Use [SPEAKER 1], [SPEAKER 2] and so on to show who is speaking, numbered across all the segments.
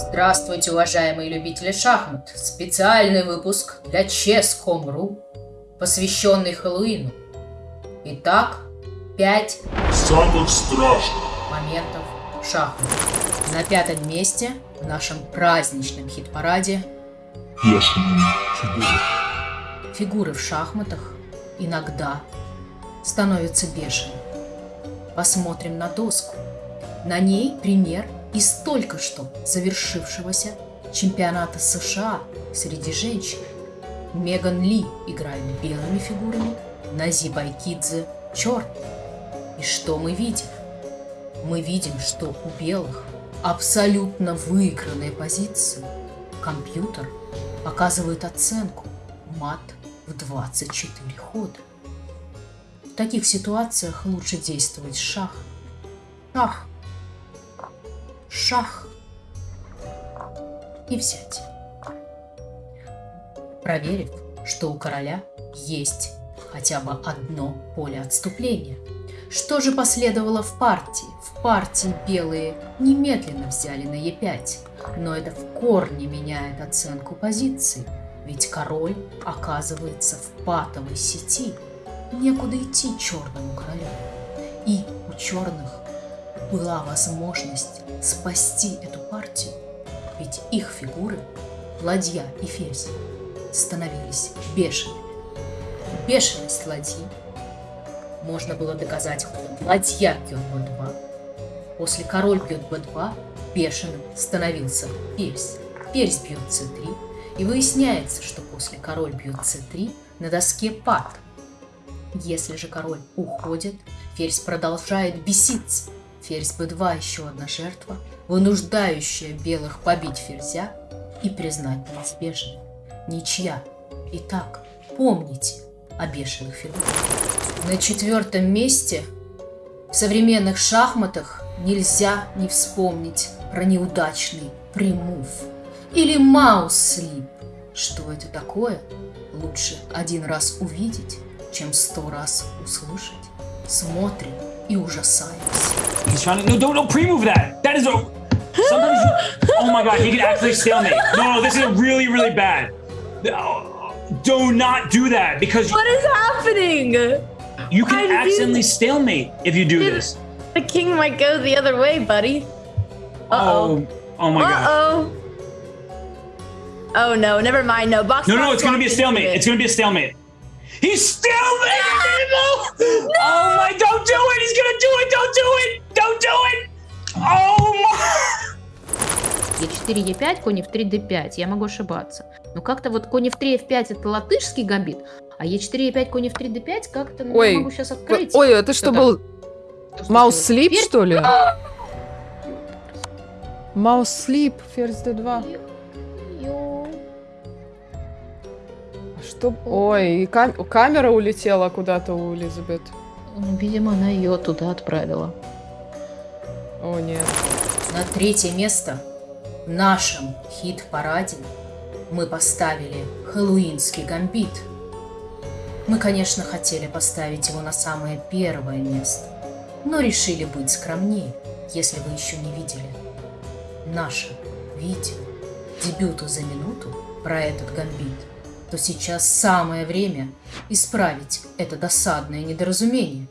[SPEAKER 1] Здравствуйте, уважаемые любители шахмат! Специальный выпуск для Chess.com.ru, посвященный Хэллоуину. Итак, 5
[SPEAKER 2] Самых страшных.
[SPEAKER 1] моментов шахмат. На пятом месте в нашем праздничном хит-параде
[SPEAKER 2] Бешеные фигуры.
[SPEAKER 1] фигуры в шахматах иногда становятся бешеными. Посмотрим на доску. На ней пример из только что завершившегося чемпионата США среди женщин. Меган Ли играет белыми фигурами, Нази Байкидзе – черными. И что мы видим? Мы видим, что у белых абсолютно выигранная позиция. Компьютер показывает оценку мат в 24 хода. В таких ситуациях лучше действовать шах. Шах. Шах. И взять. Проверив, что у короля есть хотя бы одно поле отступления. Что же последовало в партии? В партии белые немедленно взяли на Е5, но это в корне меняет оценку позиций, ведь король оказывается в патовой сети. Некуда идти черному королю. И у черных была возможность спасти эту партию, ведь их фигуры, ладья и ферзь, становились бешеными. Бешеность ладьи можно было доказать ходом ладья бьет b2. После король бьет b2, бешеным становился ферзь. Ферзь бьет c3, и выясняется, что после король бьет c3 на доске пад. Если же король уходит, ферзь продолжает беситься. Ферзь b2 еще одна жертва, вынуждающая белых побить ферзя и признать неизбежное. Ничья. Итак, помните о бешеных фигурах. На четвертом месте в современных шахматах нельзя не вспомнить про неудачный примув или маус-слип. Что это такое? Лучше один раз увидеть, чем сто раз услышать. Смотрим и ужасаемся.
[SPEAKER 3] He's trying to. No, don't, don't pre-move that. That is a. Sometimes. You, oh my god, he can actually stalemate. No, no, this is really, really bad. No, Do not do that because
[SPEAKER 4] What is happening?
[SPEAKER 3] you can accidentally stalemate if you do this.
[SPEAKER 4] The king might go the other way, buddy. Uh oh.
[SPEAKER 3] Oh, oh my
[SPEAKER 4] Uh
[SPEAKER 3] god.
[SPEAKER 4] oh. Oh no, never mind. No, box.
[SPEAKER 3] No, no,
[SPEAKER 4] box,
[SPEAKER 3] it's gonna be a stalemate.
[SPEAKER 4] it.
[SPEAKER 3] It's gonna be a stalemate. He's stalemating people! Oh my, don't do it! He's gonna do it! Don't do it! Don't do it! Oh my!
[SPEAKER 5] Е4, Е5, конь в 3, Д5. Я могу ошибаться. Но как-то вот конь в 3, F5 это латышский гамбит, а Е4, Е5, конь в 3, Д5 как-то ну,
[SPEAKER 6] Ой,
[SPEAKER 5] я могу сейчас открыть.
[SPEAKER 6] Ой, это что
[SPEAKER 5] там?
[SPEAKER 6] был?
[SPEAKER 5] Что
[SPEAKER 6] Маус слип, что ли? Маус слип, ферзь d2. Что? Ой, и кам- камера улетела куда-то у Элизабет.
[SPEAKER 5] Ну, Видимо, она ее туда отправила.
[SPEAKER 6] О, нет.
[SPEAKER 1] На третье место в нашем хит-параде мы поставили хэллоуинский гамбит. Мы, конечно, хотели поставить его на самое первое место, но решили быть скромнее, если вы еще не видели наше видео дебюту за минуту про этот гамбит, то сейчас самое время исправить это досадное недоразумение.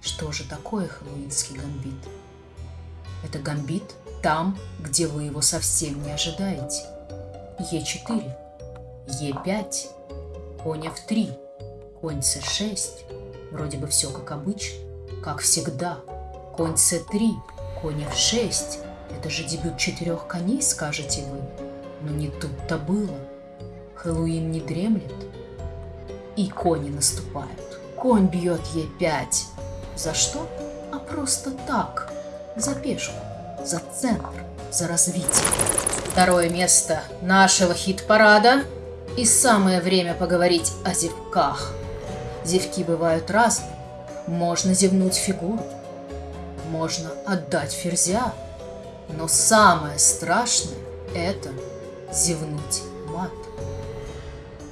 [SPEAKER 1] Что же такое хэллоуинский гамбит? Это гамбит там, где вы его совсем не ожидаете. Е4, Е5, конь F3, конь С6. Вроде бы все как обычно, как всегда. Конь С3, конь F6. Это же дебют четырех коней, скажете вы. Но не тут-то было. Хэллоуин не дремлет. И кони наступают. Конь бьет Е5. За что? А просто так. За пешку, за центр, за развитие. Второе место нашего хит-парада. И самое время поговорить о зевках. Зевки бывают разные. Можно зевнуть фигуру, можно отдать ферзя, но самое страшное – это зевнуть.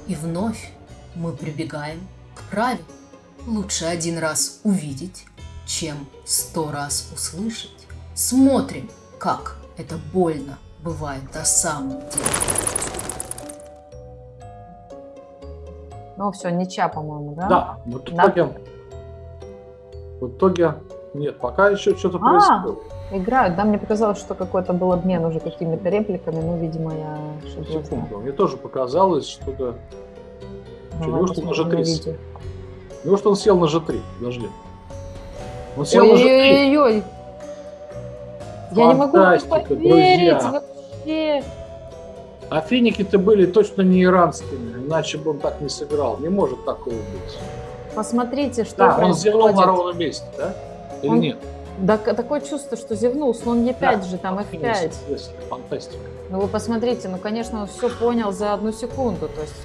[SPEAKER 1] И вновь мы прибегаем к правилу. Лучше один раз увидеть, чем сто раз услышать. Смотрим, как это больно бывает на самом деле.
[SPEAKER 6] Ну, все, ничья, по-моему, да?
[SPEAKER 7] Да, в
[SPEAKER 6] Да.
[SPEAKER 7] итоге... В итоге... Нет, пока еще что-то
[SPEAKER 6] А.
[SPEAKER 7] происходит.
[SPEAKER 6] Играют, да, мне показалось, что какой-то был обмен уже какими-то репликами, ну, видимо, я.
[SPEAKER 7] Секунду. Мне тоже показалось, что-то...
[SPEAKER 6] Ну,
[SPEAKER 7] Что, неужто он
[SPEAKER 6] на
[SPEAKER 7] 30?
[SPEAKER 6] видео.
[SPEAKER 7] Неужто он сел на G3? Подожди. Он сел на G3.
[SPEAKER 6] Ой-ой-ой. Я не могу поверить
[SPEAKER 7] друзья.
[SPEAKER 6] вообще.
[SPEAKER 7] А финики-то были точно не иранскими, иначе бы он так не сыграл. Не может такого быть.
[SPEAKER 6] Посмотрите, что
[SPEAKER 7] Да, он зевнул на
[SPEAKER 6] происходит.
[SPEAKER 7] ровном месте, да? Или
[SPEAKER 6] Он-
[SPEAKER 7] нет?
[SPEAKER 6] Да, такое чувство, что зевнул, слон Е5
[SPEAKER 7] Да,
[SPEAKER 6] же, там F5.
[SPEAKER 7] Если, Фантастика.
[SPEAKER 6] Ну вы посмотрите, ну конечно, он все понял за одну секунду, то есть...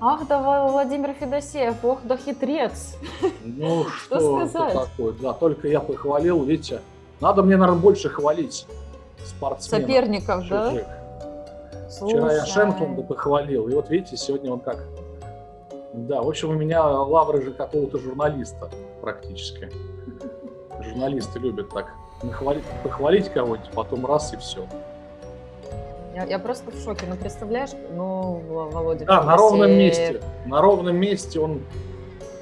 [SPEAKER 6] Ах, да, Ва- Владимир Федосеев, ох, да хитрец.
[SPEAKER 7] Ну
[SPEAKER 6] Что
[SPEAKER 7] что, это
[SPEAKER 6] сказать?
[SPEAKER 7] такое? Да, только я похвалил, видите. Надо мне, наверное, больше хвалить спортсменов.
[SPEAKER 6] Соперников, да?
[SPEAKER 7] чужих. Вчера я
[SPEAKER 6] Слушай.
[SPEAKER 7] Шенклунда похвалил, и вот видите, сегодня он как... Да, в общем, у меня лавры же какого-то журналиста практически. Журналисты любят так нахвалить, похвалить кого-нибудь, потом раз и все.
[SPEAKER 6] Я, я просто в шоке. Ну, представляешь, ну, Во- Володя
[SPEAKER 7] Да, на ровном
[SPEAKER 6] Федосеев
[SPEAKER 7] месте. На ровном месте он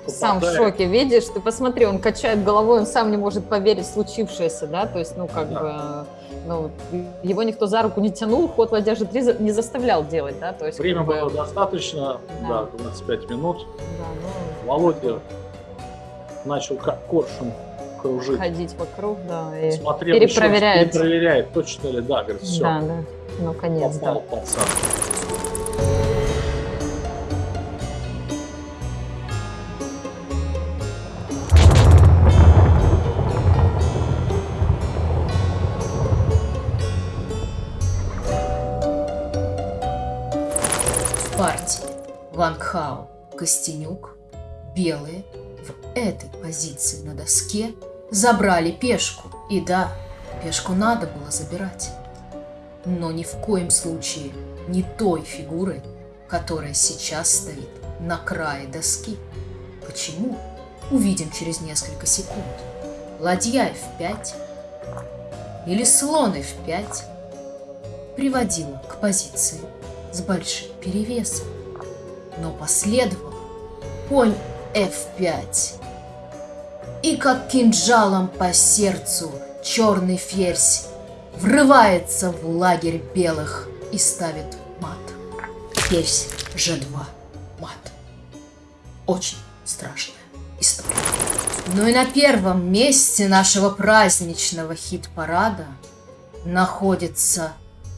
[SPEAKER 6] Сам в
[SPEAKER 7] попадает.
[SPEAKER 6] шоке, видишь? Ты посмотри, он качает головой, он сам не может поверить в случившееся, да? То есть, ну, как
[SPEAKER 7] Да.
[SPEAKER 6] бы... Ну, его никто за руку не тянул, ход ладья же 3 за- не заставлял делать, да? То есть,
[SPEAKER 7] Время
[SPEAKER 6] как бы,
[SPEAKER 7] было достаточно,
[SPEAKER 6] Да.
[SPEAKER 7] да, 25 минут.
[SPEAKER 6] да, ну,
[SPEAKER 7] Володя начал как коршун кружить.
[SPEAKER 6] ходить вокруг, да, и...
[SPEAKER 7] Смотрел еще раз,
[SPEAKER 6] перепроверяет.
[SPEAKER 7] перепроверяет, точно ли, да, говорит, все,
[SPEAKER 6] Да, да. Ну, конец,
[SPEAKER 7] попал
[SPEAKER 6] да.
[SPEAKER 7] пацан.
[SPEAKER 1] В партии Ван Кхао, Костенюк, белые в этой позиции на доске забрали пешку. И да, пешку надо было забирать. Но ни в коем случае не той фигурой, которая сейчас стоит на крае доски. Почему? Увидим через несколько секунд. Ладья F5 или слон F5 приводила к позиции с большим перевесом. Но последовал конь F5. И как кинжалом по сердцу черный ферзь врывается в лагерь белых и ставит мат. Ферзь G2. Мат. Очень страшная история. Ну и на первом месте нашего праздничного хит-парада находится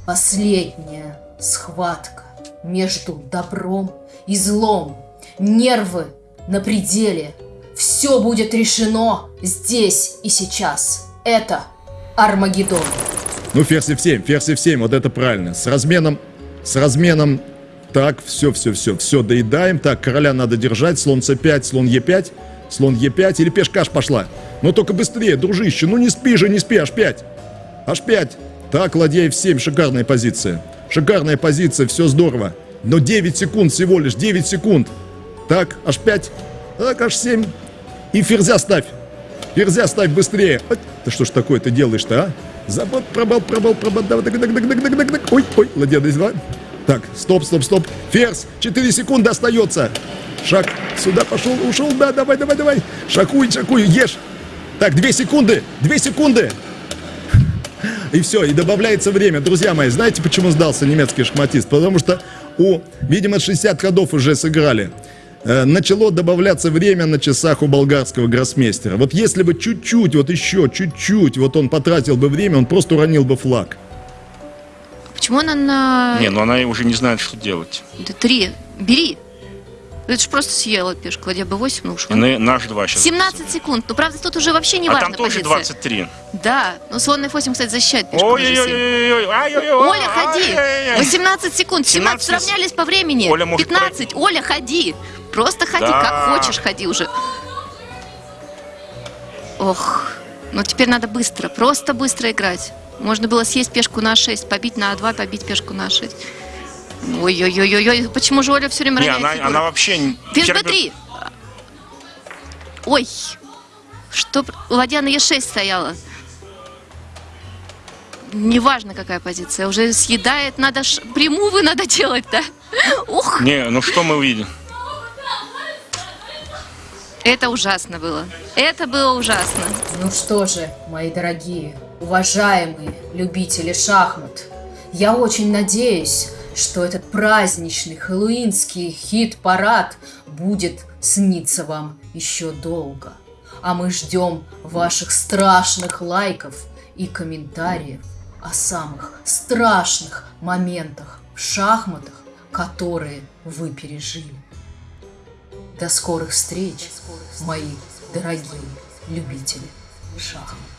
[SPEAKER 1] последняя схватка между добром и злом. Нервы на пределе. Все будет решено здесь и сейчас. Это Армагеддон.
[SPEAKER 8] Ну, ферзь F7, ферзь F7, вот это правильно. С разменом, с разменом, так, все, все, все, все, доедаем. Так, короля надо держать, слон C5, слон E5, слон E5, или пешка аж пошла. Но только быстрее, дружище, ну не спи же, не спи, H5, H5. Так, ладья F7, шикарная позиция. Шикарная позиция, все здорово. Но 9 секунд всего лишь, 9 секунд. Так, H5, так, H7. И ферзя ставь. Ферзя ставь быстрее. Ой, Ты что ж такое ты делаешь-то, а? Забот, пробал, пробал, пробал. Давай, так, так, так, так, так, так, так. Ой, ой, ладья D2. Так, стоп, стоп, стоп. Ферзь, 4 секунды остается. Шаг сюда пошел, ушел. Да, давай, давай, давай. Шакуй, шакуй, ешь. Так, 2 секунды, 2 секунды. И все, и добавляется время. Друзья мои, знаете, почему сдался немецкий шахматист? Потому что у, видимо, 60 ходов уже сыграли. Э, Начало добавляться время на часах у болгарского гроссмейстера. Вот если бы чуть-чуть, вот еще чуть-чуть, вот он потратил бы время, он просто уронил бы флаг.
[SPEAKER 9] Почему она на
[SPEAKER 10] Не, ну она уже не знает, что делать.
[SPEAKER 9] D3? Бери. Это же просто съела пешку. Ладья B8, ну уж.
[SPEAKER 10] На, наш 2 сейчас.
[SPEAKER 9] 17 секунд. Ну, правда, тут уже вообще не
[SPEAKER 10] а
[SPEAKER 9] важно
[SPEAKER 10] там тоже
[SPEAKER 9] позиция.
[SPEAKER 10] 23.
[SPEAKER 9] Да. Ну, слон F8, кстати, защищает пешку. на G7.
[SPEAKER 10] Ой-ой-ой-ой-ой. ай-ой-ой,
[SPEAKER 9] Оля, ходи!
[SPEAKER 10] ай-яй-яй.
[SPEAKER 9] 18 секунд. 17
[SPEAKER 10] 17
[SPEAKER 9] сравнялись по времени.
[SPEAKER 10] Оля может
[SPEAKER 9] 15. Оля, ходи. Просто ходи,
[SPEAKER 10] Да.
[SPEAKER 9] как хочешь, ходи уже. Ох. Ну, теперь надо быстро, просто быстро играть. Можно было съесть пешку на 6, побить на 2, побить пешку на 6. Ой-ой-ой-ой, почему же Оля все время
[SPEAKER 10] Не, она, она вообще... вчера-
[SPEAKER 9] b3. Ой. Что? Ладья на e6 стояла. неважно какая позиция, уже съедает, надо ж прямую надо делать, да? Ух,
[SPEAKER 10] Не, ну что мы увидим?
[SPEAKER 9] Это ужасно было. Это было ужасно.
[SPEAKER 1] Ну что же, мои дорогие, уважаемые любители шахмат, я очень надеюсь, что этот праздничный хэллоуинский хит-парад будет сниться вам еще долго. А мы ждем ваших страшных лайков и комментариев о самых страшных моментах в шахматах, которые вы пережили. До скорых встреч, мои дорогие любители шахмат.